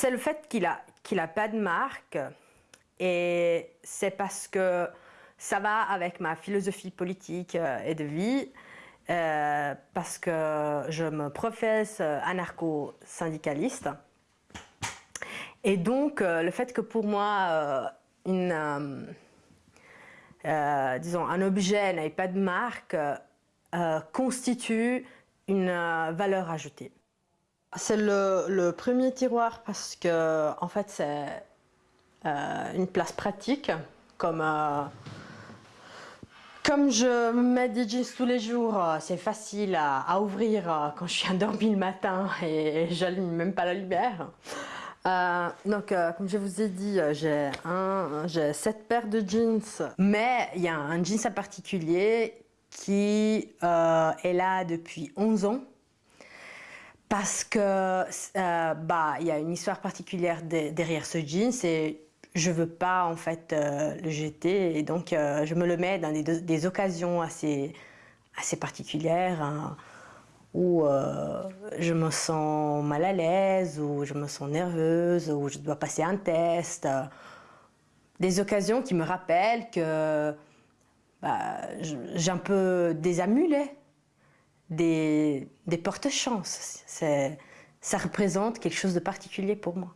C'est le fait qu'il a, qu'il a pas de marque et c'est parce que ça va avec ma philosophie politique euh, et de vie. Euh, parce que je me professe anarcho-syndicaliste. Et donc, euh, le fait que pour moi, une, disons, un objet n'ait pas de marque constitue une valeur ajoutée. C'est le, premier tiroir parce que, en fait, c'est une place pratique, comme comme je mets des jeans tous les jours, euh, c'est facile à, ouvrir euh, quand je suis endormie le matin et j'allume même pas la lumière. Euh, donc, comme je vous ai dit, j'ai j'ai sept paires de jeans, mais il y a un jeans en particulier qui est là depuis 11 ans parce que bah il y a une histoire particulière derrière ce jeans. C'est je veux pas en fait euh, le jeter et donc euh, je me le mets dans des, occasions assez, assez particulières hein, où euh, je me sens mal à l'aise, où je me sens nerveuse, où je dois passer un test. des occasions qui me rappellent que bah, j'ai un peu des amulets, des, des porte-chances. Ça représente quelque chose de particulier pour moi.